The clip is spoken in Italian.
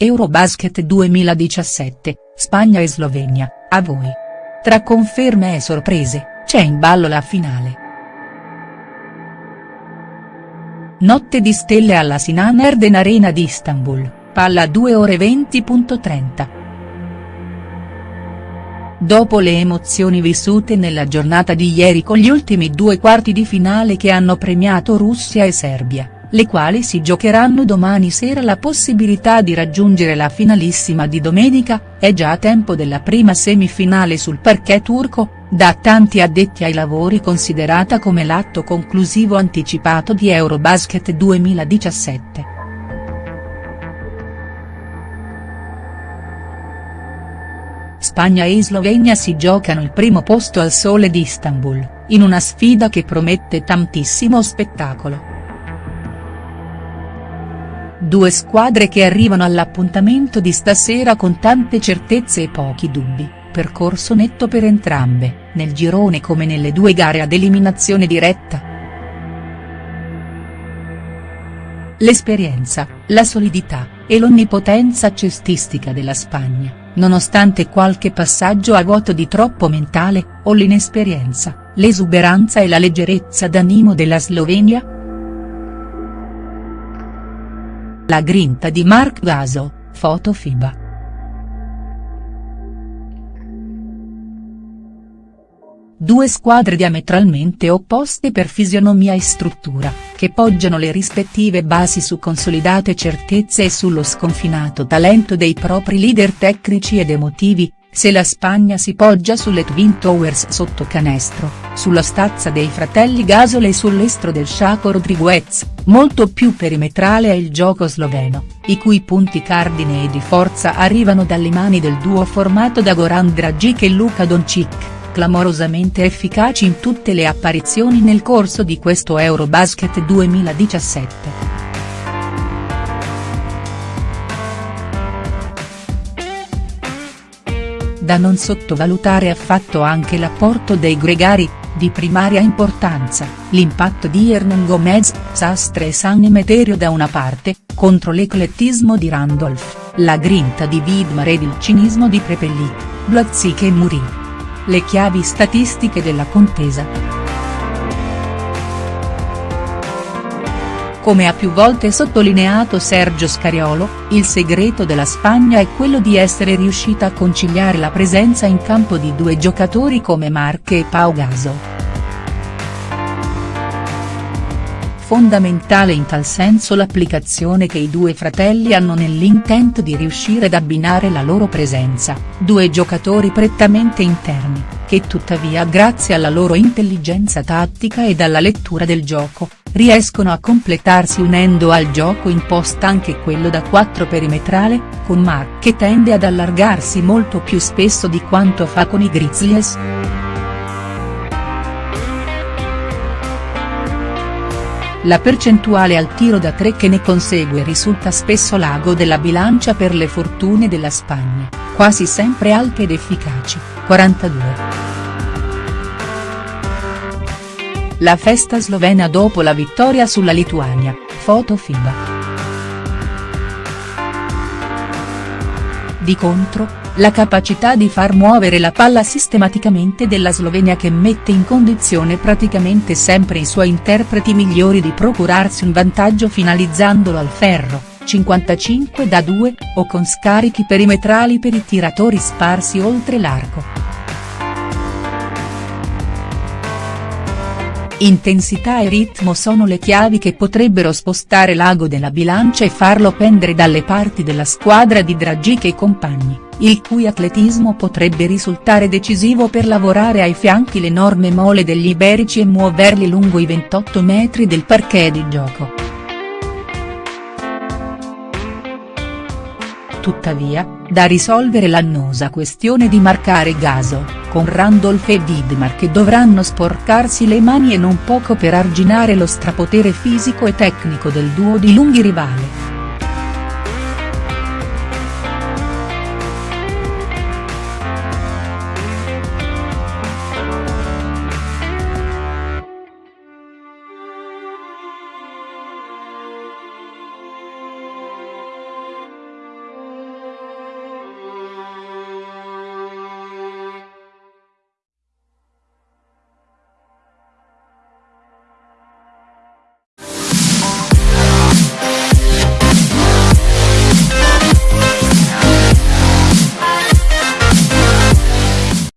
Eurobasket 2017, Spagna e Slovenia, a voi. Tra conferme e sorprese, c'è in ballo la finale. Notte di stelle alla Sinan Erden Arena di Istanbul, palla 2 ore 20.30. Dopo le emozioni vissute nella giornata di ieri con gli ultimi due quarti di finale che hanno premiato Russia e Serbia le quali si giocheranno domani sera la possibilità di raggiungere la finalissima di domenica, è già tempo della prima semifinale sul parquet turco, da tanti addetti ai lavori considerata come l'atto conclusivo anticipato di Eurobasket 2017. Spagna e Slovenia si giocano il primo posto al sole di Istanbul, in una sfida che promette tantissimo spettacolo. Due squadre che arrivano all'appuntamento di stasera con tante certezze e pochi dubbi, percorso netto per entrambe, nel girone come nelle due gare ad eliminazione diretta. L'esperienza, la solidità, e l'onnipotenza cestistica della Spagna, nonostante qualche passaggio a vuoto di troppo mentale, o l'inesperienza, l'esuberanza e la leggerezza d'animo della Slovenia?. La grinta di Mark Gaso, foto FIBA. Due squadre diametralmente opposte per fisionomia e struttura, che poggiano le rispettive basi su consolidate certezze e sullo sconfinato talento dei propri leader tecnici ed emotivi, se la Spagna si poggia sulle Twin Towers sotto canestro, sulla stazza dei fratelli Gasol e sull'estro del Chaco Rodriguez, molto più perimetrale è il gioco sloveno, i cui punti cardine e di forza arrivano dalle mani del duo formato da Goran Dragic e Luka Doncic, clamorosamente efficaci in tutte le apparizioni nel corso di questo Eurobasket 2017. Da non sottovalutare affatto anche l'apporto dei gregari, di primaria importanza, l'impatto di Hernan Gomez, Sastre e San Emeterio da una parte, contro l'eclettismo di Randolph, la grinta di Vidmar ed il cinismo di Prepelli, Blazzik e Muri. Le chiavi statistiche della contesa. Come ha più volte sottolineato Sergio Scariolo, il segreto della Spagna è quello di essere riuscita a conciliare la presenza in campo di due giocatori come Marche e Pau Gasol. Fondamentale in tal senso l'applicazione che i due fratelli hanno nell'intento di riuscire ad abbinare la loro presenza, due giocatori prettamente interni, che tuttavia grazie alla loro intelligenza tattica e alla lettura del gioco, riescono a completarsi unendo al gioco imposta anche quello da 4 perimetrale, con Mark che tende ad allargarsi molto più spesso di quanto fa con i Grizzlies. La percentuale al tiro da 3 che ne consegue risulta spesso l'ago della bilancia per le fortune della Spagna, quasi sempre alte ed efficaci, 42. La festa slovena dopo la vittoria sulla Lituania, foto FIBA. Di contro, la capacità di far muovere la palla sistematicamente della Slovenia che mette in condizione praticamente sempre i suoi interpreti migliori di procurarsi un vantaggio finalizzandolo al ferro, 55 da 2, o con scarichi perimetrali per i tiratori sparsi oltre l'arco. Intensità e ritmo sono le chiavi che potrebbero spostare l'ago della bilancia e farlo pendere dalle parti della squadra di Dragic e compagni, il cui atletismo potrebbe risultare decisivo per lavorare ai fianchi l'enorme mole degli iberici e muoverli lungo i 28 metri del parquet di gioco. Tuttavia, da risolvere l'annosa questione di marcare Gaso con Randolph e Widmar che dovranno sporcarsi le mani e non poco per arginare lo strapotere fisico e tecnico del duo di lunghi rivale.